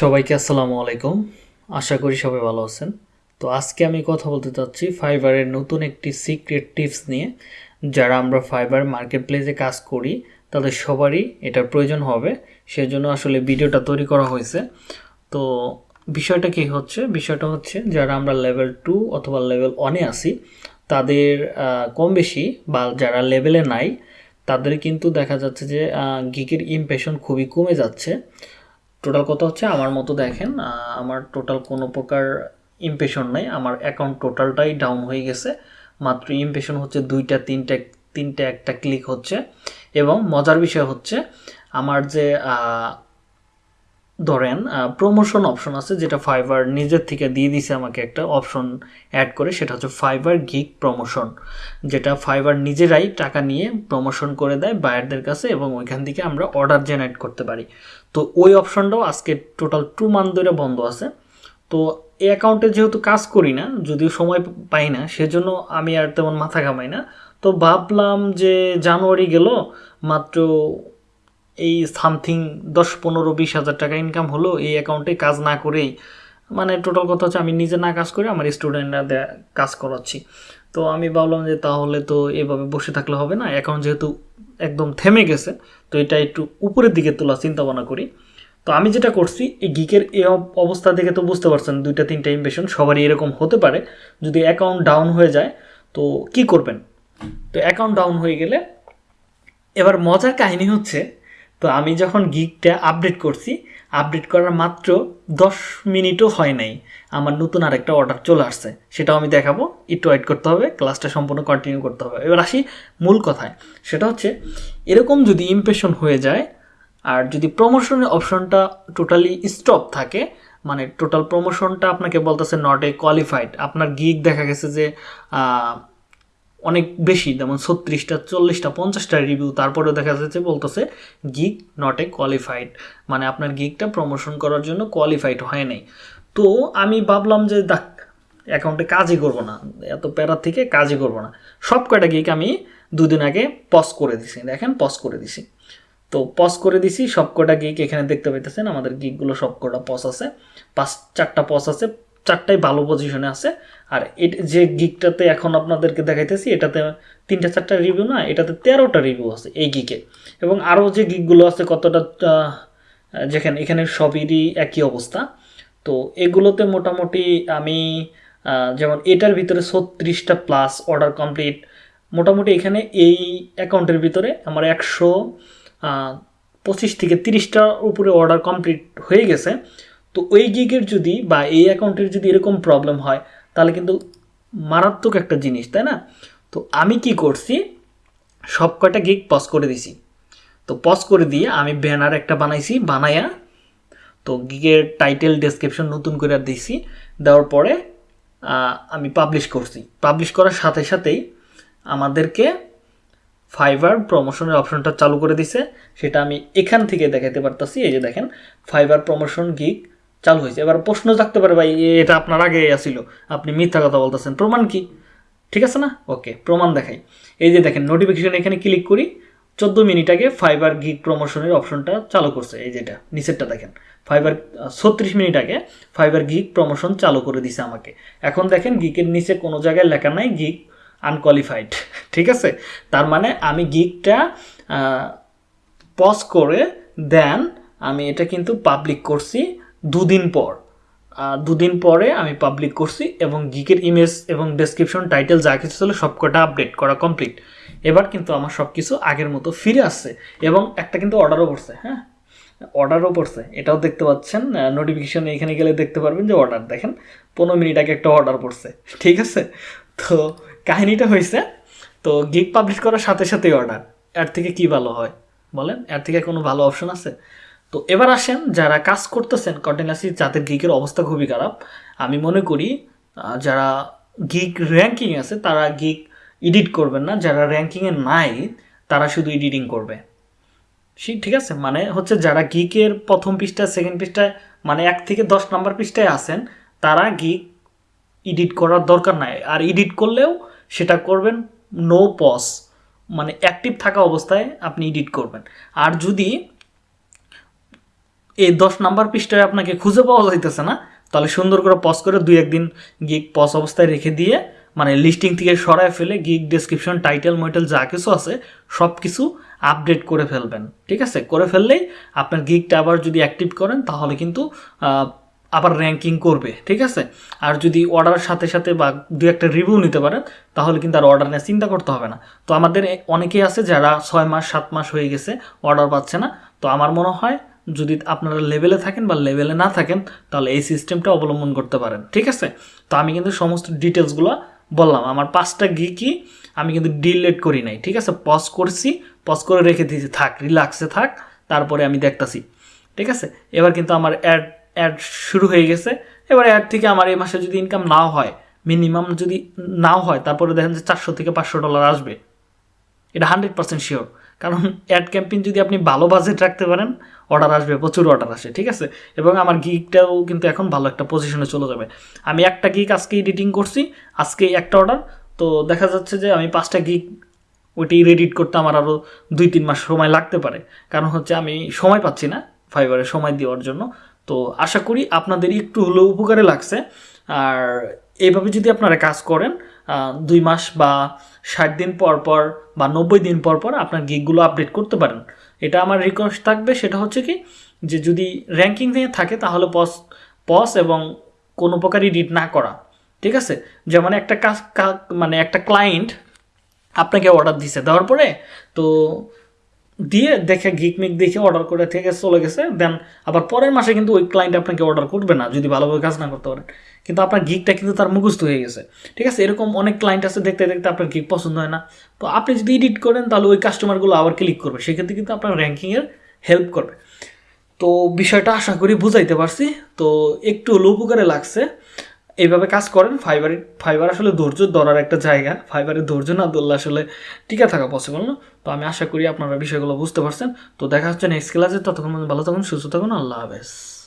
সবাইকে আসসালামু আলাইকুম। আশা করি সবাই ভালো আছেন। তো আজকে আমি কথা বলতে চাচ্ছি ফাইবারের নতুন একটি সিক্রেট টিপস নিয়ে। যারা আমরা ফাইবার মার্কেট প্লেসে কাজ করি, তাদের সবারই এটার প্রয়োজন হবে। সেজন্য আসলে ভিডিওটা তৈরি করা হয়েছে। তো বিষয়টা কি হচ্ছে? বিষয়টা হচ্ছে যারা আমরা লেভেল টু অথবা লেভেল ওয়ানে আসি তাদের কম বেশি বা যারা লেভেলে নাই, তাদের কিন্তু দেখা যাচ্ছে যে গিকের ইমপ্রেশন খুবই কমে যাচ্ছে। টোটাল কত হচ্ছে? আমার মতো দেখেন আমার টোটাল কোনো প্রকার ইমপ্রেশন নাই। আমার অ্যাকাউন্ট টোটালটাই ডাউন হয়ে গেছে। মাত্র ইমপ্রেশন হচ্ছে দুইটা, তিনটা তিনটা একটা ক্লিক হচ্ছে। এবং মজার বিষয় হচ্ছে, আমার যে ধরেন প্রমোশন অপশন আছে যেটা ফাইবার নিজের থেকে দিয়ে দিছে আমাকে একটা অপশন অ্যাড করে, সেটা হচ্ছে ফাইবার গিক প্রমোশন যেটা ফাইবার নিজেরাই টাকা নিয়ে প্রমোশন করে দেয় বায়ারদের কাছে এবং ওইখান থেকে আমরা অর্ডার জেনারেট করতে পারি। তো ওই অপশনটাও আজকে টোটাল টু মান্থ ধরে বন্ধ আছে। তো এই অ্যাকাউন্টে যেহেতু কাজ করি না, যদিও সময় পাই না, সেজন্য আমি আর তেমন মাথা ঘামাই না। তো ভাবলাম যে জানুয়ারি গেল, মাত্র এই সামথিং দশ, পনেরো, বিশ হাজার টাকা ইনকাম হলো এই অ্যাকাউন্টে কাজ না করেই। মানে টোটাল কথা হচ্ছে আমি নিজে না কাজ করে আমার স্টুডেন্টরা কাজ করাচ্ছি। তো আমি ভাবলাম যে তাহলে তো এভাবে বসে থাকলে হবে না। অ্যাকাউন্ট যেহেতু একদম থেমে গেছে, তো এটা একটু উপরের দিকে তোলা চিন্তা ভাবনা করি। তো আমি যেটা করছি, এই গিকের এই অব- অবস্থা দেখে তো বুঝতে পারছেন, দুইটা তিনটা ইমপ্রেশন সবারই এরকম হতে পারে। যদি অ্যাকাউন্ট ডাউন হয়ে যায়, তো কি করবেন? তো অ্যাকাউন্ট ডাউন হয়ে গেলে, এবার মজার কাহিনী হচ্ছে তো আমি যখন গিকটা আপডেট করছি আপডেট করার মাত্র দশ মিনিটও হয় নাই। আমার নতুন আরেকটা অর্ডার চলে আসছে, সেটাও আমি দেখাবো। একটু ওয়েট করতে হবে ক্লাসটা সম্পূর্ণ কন্টিনিউ করতে হবে। এবার আসি মূল কথায়। সেটা হচ্ছে, এরকম যদি ইমপ্রেশন হয়ে যায়, আর যদি প্রমোশনের অপশনটা টোটালি স্টপ থাকে মানে টোটাল প্রমোশনটা আপনাকে বলতেছে নট এ কোয়ালিফাইড আপনার গিগ দেখা গেছে যে অনেক বেশি, যেমন ছত্রিশটা, চল্লিশটা, পঞ্চাশটা রিভিউ তারপরেও দেখা যাচ্ছে বলতেছে গিগ নট এ কোয়ালিফাইড মানে আপনার গিগটা প্রমোশন করার জন্য কোয়ালিফাইড হয় নাই। তো আমি ভাবলাম যে দেখ অ্যাকাউন্টে কাজই করব না, এত প্যারার থেকে কাজই করব না। সব কয়টা গিগ আমি দুদিন আগে পজ করে দিছি, দেখেন পজ করে দিছি। তো পজ করে দিছি সব কটা গিগ এখানে দেখতে পাইতেছেন, আমাদের গিগগুলো সব কটা পজ আছে। পাঁচ, চারটা পজ আছে চারটাই ভালো পজিশনে আছে। আর যে গিগটাতে এখন আপনাদেরকে দেখাইতেছি, এটাতে তিনটা চারটা রিভিউ না, এটাতে তেরোটা রিভিউ আছে এই গিকে এবং আরও যে গিগগুলো আছে, কতটা যেখানে, এখানে সবেরই একই অবস্থা। তো এগুলোতে মোটামুটি আমি যেমন এটার ভিতরে ছত্রিশটা প্লাস অর্ডার কমপ্লিট মোটামুটি এখানে এই অ্যাকাউন্টের ভিতরে আমার একশো পঁচিশ থেকে তিরিশটার উপরে অর্ডার কমপ্লিট হয়ে গেছে। তো ওই গিগের যদি বা এই অ্যাকাউন্টের যদি এরকম প্রবলেম হয়, তাহলে কিন্তু মারাত্মক একটা জিনিস, তাই না? তো আমি কি করছি? সব কয়টা গিগ পজ করে দিছি। তো পজ করে দিয়ে আমি ব্যানার একটা বানাইছি বানাইয়া তো গিগের টাইটেল ডেসক্রিপশন নতুন করে দিছি। দেওয়ার পরে আমি পাবলিশ করছি। পাবলিশ করার সাথে সাথেই আমাদেরকে ফাইবার প্রমোশনের অপশনটা চালু করে দিছে। সেটা আমি এখান থেকে দেখাতে পারতাছি। এই যে দেখেন ফাইবার প্রমোশন গিগ চালু হয়েছে। এবার প্রশ্ন থাকতে পারে ভাই এটা আপনার আগে আসিল আপনি মিথ্যা কথা বলতেছেন। প্রমাণ কি? ঠিক আছে না? ওকে, প্রমাণ দেখাই। এই যে দেখেন নোটিফিকেশন এখানে ক্লিক করি, চোদ্দ মিনিট আগে ফাইবার গিগ প্রমোশনের অপশনটা চালু করছে। এই যেটা নিচেরটা দেখেন। ফাইবার ছত্রিশ মিনিট আগে ফাইবার গিগ প্রমোশন চালু করে দিছে আমাকে। এখন দেখেন গিগের নিচে কোনো জায়গায় লেখা নাই গিগ আনকোয়ালিফাইড ঠিক আছে? তার মানে আমি গিগটা পজ করে দেন, আমি এটা কিন্তু পাবলিক করছি। দুদিন পর। দুদিন পরে আমি পাবলিক করছি এবং গিকের ইমেজ এবং ডেসক্রিপশন টাইটেল যা কিছু ছিল সব কটা আপডেট করা কমপ্লিট এবার কিন্তু আমার সব কিছু আগের মতো ফিরে আসছে এবং একটা কিন্তু অর্ডারও পড়ছে হ্যাঁ? অর্ডারও পড়ছে। এটাও দেখতে পাচ্ছেন নোটিফিকেশন এখানে গেলে দেখতে পারবেন যে অর্ডার দেখেন, পনেরো মিনিট আগে একটা অর্ডার পড়ছে, ঠিক আছে? তো কাহিনীটা হয়েছে তো গিগ পাবলিশ করার সাথে সাথেই অর্ডার এর থেকে কি ভালো হয় বলেন? এর থেকে কোনো ভালো অপশন আছে? তো এবার আসেন যারা কাজ করতেছেন কন্টিনিউসলি যাদের গিগের অবস্থা খুবই খারাপ, আমি মনে করি যারা গিগ র্যাঙ্কিং আছে, তারা গিগ এডিট করবেন না, যারা র্যাঙ্কিংয়ে নাই, তারা শুধু এডিটিং করবে। ঠিক আছে? মানে হচ্ছে যারা গিকের প্রথম পৃষ্ঠায় সেকেন্ড পৃষ্ঠায় মানে এক থেকে দশ নাম্বার পৃষ্ঠায় আছেন, তারা গিক এডিট করার দরকার নাই। আর এডিট করলেও সেটা করবেন নো পজ মানে অ্যাক্টিভ থাকা অবস্থায় আপনি এডিট করবেন। আর যদি এই দশ নাম্বার পৃষ্ঠায় আপনাকে খুঁজে পাওয়া যাইতেছে না। তাহলে সুন্দর করে পজ করে দুই একদিন গিগ পজ অবস্থায় রেখে দিয়ে মানে লিস্টিং থেকে সরায় ফেলে গিগ ডেসক্রিপশন টাইটেল মাইটেল যা কিছু আছে সব কিছু আপডেট করে ফেলবেন। ঠিক আছে? করে ফেললেই আপনার গিগটা আবার যদি অ্যাক্টিভ করেন, তাহলে কিন্তু আবার র্যাঙ্কিং করবে। ঠিক আছে? আর যদি অর্ডারের সাথে সাথে বা দু একটা রিভিউ নিতে পারেন, তাহলে কিন্তু আর অর্ডার নিয়ে চিন্তা করতে হবে না। তো আমাদের অনেকেই আছে যারা ছয় মাস, সাত মাস হয়ে গেছে অর্ডার পাচ্ছে না। তো আমার মনে হয় যদি আপনারা লেভেলে থাকেন বা লেভেলে না থাকেন, তাহলে এই সিস্টেমটা অবলম্বন করতে পারেন, ঠিক আছে? তো আমি কিন্তু সমস্ত ডিটেলসগুলো বললাম। আমার পাঁচটা গিকই আমি কিন্তু ডিলেট করি নাই, ঠিক আছে? পজ করছি পজ করে রেখে দিয়েছি, থাক রিল্যাক্সে থাক, তারপরে আমি দেখতাছি, ঠিক আছে? এবার কিন্তু আমার অ্যাড অ্যাড শুরু হয়ে গেছে। এবার অ্যাড থেকে আমার এই মাসে যদি ইনকাম নাও হয় মিনিমাম যদি নাও হয়, তারপরে দেখেন যে চারশো থেকে পাঁচশো ডলার আসবে। এটা হান্ড্রেড পার্সেন্ট শিওর কারণ অ্যাড ক্যাম্পেইন যদি আপনি ভালো বাজেট রাখতে পারেন অর্ডার আসবে, প্রচুর অর্ডার আসে, ঠিক আছে? এবং আমার গিকটাও কিন্তু এখন ভালো একটা পজিশনে চলে যাবে। আমি একটা গিক আজকে এডিটিং করছি আজকে একটা অর্ডার তো দেখা যাচ্ছে যে আমি পাঁচটা গিক ওইটি রেডিট করতে আমার আরও দুই তিন মাস সময় লাগতে পারে। কারণ হচ্ছে আমি সময় পাচ্ছি না ফাইবারে সময় দেওয়ার জন্য। তো আশা করি আপনাদের একটু হলেও উপকারে লাগছে। আর এইভাবে যদি আপনারা কাজ করেন দুই মাস বা ষাট দিন পর পর বা নব্বই দিন পর পর আপনার গিকগুলো আপডেট করতে পারেন। এটা আমার রিকোয়েস্ট থাকবে, সেটা হচ্ছে কি যে যদি র্যাঙ্কিং থেকে থাকে তাহলে পস পস এবং কোনো প্রকারই রিড না করা, ঠিক আছে? যেমন একটা কাজ মানে একটা ক্লায়েন্ট আপনাকে অর্ডার দিছে, দেওয়ার পরে তো দিয়ে দেখে গিকমিক দেখে অর্ডার করে থেকে চলে গেছে দেন আবার পরের মাসে কিন্তু ওই ক্লায়েন্ট আপনাকে অর্ডার করবে না, যদি ভালোভাবে কাজ না করতে পারেন। কিন্তু আপনার গিকটা কিন্তু তার মুখস্থ হয়ে গেছে। ঠিক আছে? এরকম অনেক ক্লায়েন্ট আছে দেখতে দেখতে আপনার গিক পছন্দ হয় না। তো আপনি যদি এডিট করেন, তাহলে ওই কাস্টমারগুলো আবার ক্লিক করবে। সেক্ষেত্রে কিন্তু আপনার র্যাঙ্কিংয়ের হেল্প করবে। তো বিষয়টা আশা করি বুঝাইতে পারছি। তো একটু হলেও উপকারে লাগছে। এইভাবে কাজ করেন ফাইবার ফাইবার আসলে ধৈর্য ধরার একটা জায়গা। ফাইবারের ধৈর্য না ধরলে আসলে টিকে থাকা পসিবল না। তো আমি আশা করি আপনারা বিষয়গুলো বুঝতে পারছেন। তো দেখা হচ্ছে নেক্সট ক্লাসে ততক্ষণ ভালো থাকুন, সুস্থ থাকুন। আল্লাহ হাফেজ।